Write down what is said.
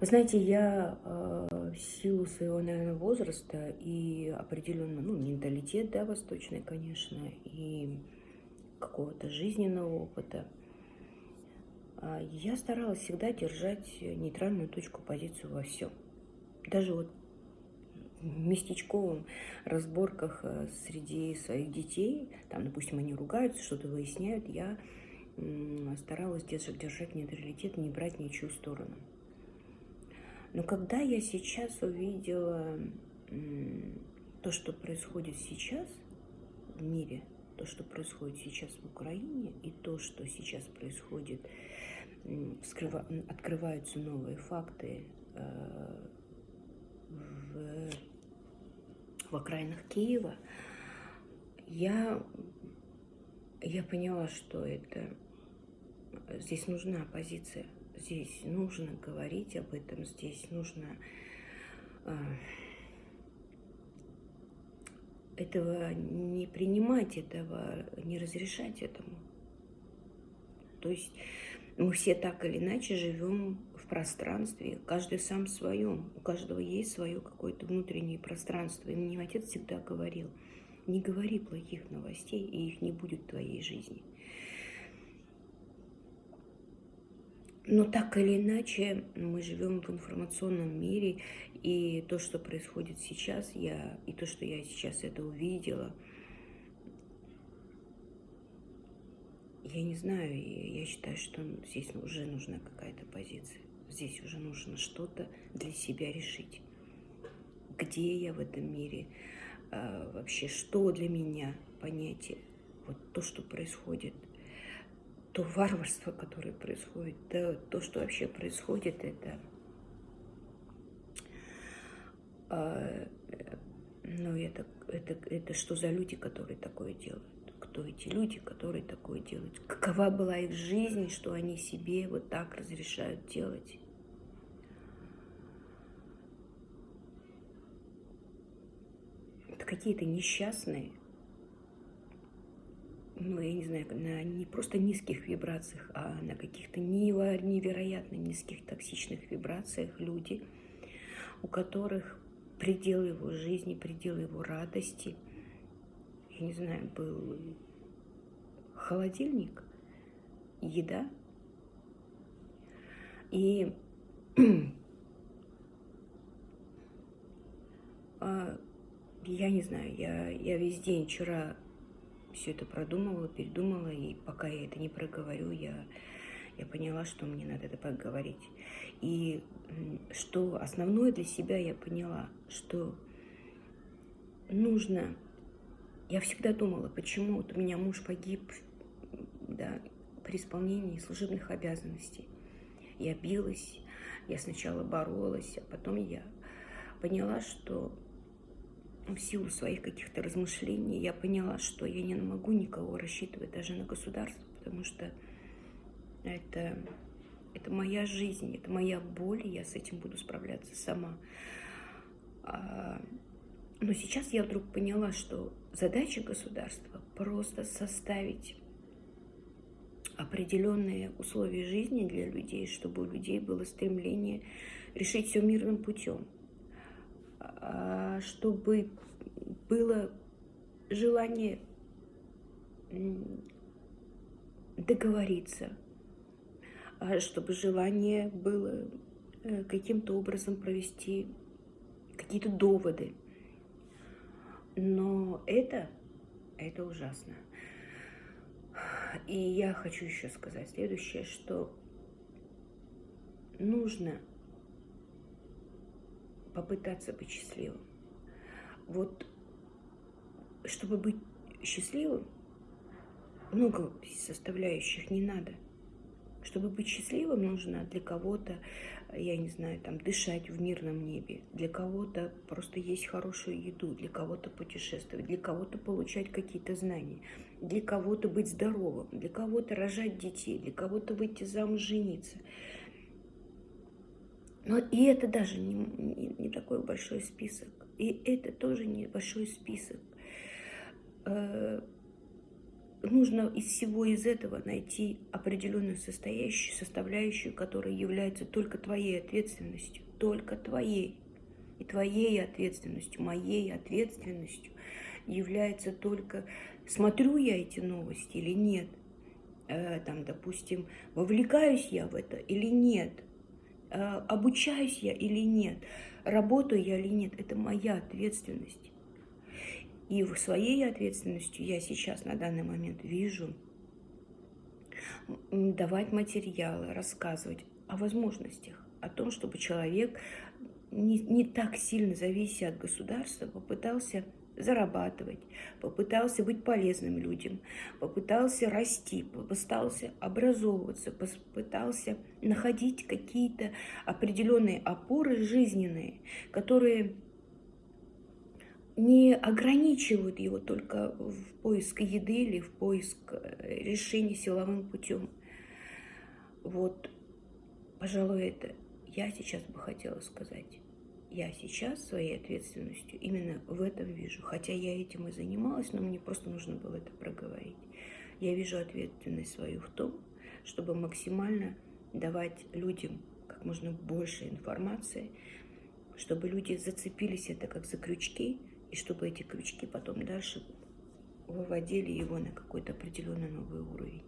Вы знаете, я э, в силу своего, наверное, возраста и определенно, ну, менталитет, да, восточный, конечно, и какого-то жизненного опыта, э, я старалась всегда держать нейтральную точку, позицию во всем. Даже вот в местечковых разборках э, среди своих детей, там, допустим, они ругаются, что-то выясняют, я старалась держать, держать нейтралитет, не брать ничью сторону. Но когда я сейчас увидела то, что происходит сейчас в мире, то, что происходит сейчас в Украине, и то, что сейчас происходит, открываются новые факты э, в, в окраинах Киева, я, я поняла, что это здесь нужна оппозиция здесь нужно говорить об этом, здесь нужно э, этого не принимать, этого не разрешать этому. То есть мы все так или иначе живем в пространстве, каждый сам в своем, у каждого есть свое какое-то внутреннее пространство. И мне отец всегда говорил, не говори плохих новостей, и их не будет в твоей жизни. Но так или иначе, мы живем в информационном мире, и то, что происходит сейчас, я, и то, что я сейчас это увидела, я не знаю, я считаю, что здесь уже нужна какая-то позиция. Здесь уже нужно что-то для себя решить. Где я в этом мире? А, вообще, что для меня понятие? Вот то, что происходит – то варварство, которое происходит, да, то, что вообще происходит, это, а, ну, это, это, это что за люди, которые такое делают? Кто эти люди, которые такое делают? Какова была их жизнь, что они себе вот так разрешают делать? Это какие-то несчастные, ну, я не знаю, на не просто низких вибрациях, а на каких-то невероятно низких токсичных вибрациях люди, у которых предел его жизни, предел его радости, я не знаю, был холодильник, еда. И а, я не знаю, я, я весь день вчера все это продумала, передумала, и пока я это не проговорю, я, я поняла, что мне надо это поговорить. И что основное для себя я поняла, что нужно... Я всегда думала, почему вот у меня муж погиб да, при исполнении служебных обязанностей. Я билась, я сначала боролась, а потом я поняла, что в силу своих каких-то размышлений я поняла, что я не могу никого рассчитывать даже на государство, потому что это, это моя жизнь, это моя боль, и я с этим буду справляться сама. А, но сейчас я вдруг поняла, что задача государства просто составить определенные условия жизни для людей, чтобы у людей было стремление решить все мирным путем. А, чтобы было желание договориться, а, чтобы желание было э, каким-то образом провести какие-то доводы. Но это, это ужасно. И я хочу еще сказать следующее, что нужно попытаться быть счастливым. Вот, чтобы быть счастливым, много составляющих не надо. Чтобы быть счастливым, нужно для кого-то, я не знаю, там, дышать в мирном небе, для кого-то просто есть хорошую еду, для кого-то путешествовать, для кого-то получать какие-то знания, для кого-то быть здоровым, для кого-то рожать детей, для кого-то выйти замуж, жениться. Но и это даже не, не, не такой большой список. И это тоже небольшой список. Э, нужно из всего из этого найти определенную состоящую, составляющую, которая является только твоей ответственностью, только твоей. И твоей ответственностью, моей ответственностью является только, смотрю я эти новости или нет, э, там, допустим, вовлекаюсь я в это или нет, обучаюсь я или нет, работаю я или нет, это моя ответственность. И в своей ответственностью я сейчас на данный момент вижу давать материалы, рассказывать о возможностях, о том, чтобы человек, не, не так сильно завися от государства, попытался зарабатывать, попытался быть полезным людям, попытался расти, попытался образовываться, попытался находить какие-то определенные опоры жизненные, которые не ограничивают его только в поиск еды или в поиск э, решения силовым путем. Вот, пожалуй, это я сейчас бы хотела сказать. Я сейчас своей ответственностью именно в этом вижу. Хотя я этим и занималась, но мне просто нужно было это проговорить. Я вижу ответственность свою в том, чтобы максимально давать людям как можно больше информации, чтобы люди зацепились это как за крючки, и чтобы эти крючки потом дальше выводили его на какой-то определенный новый уровень.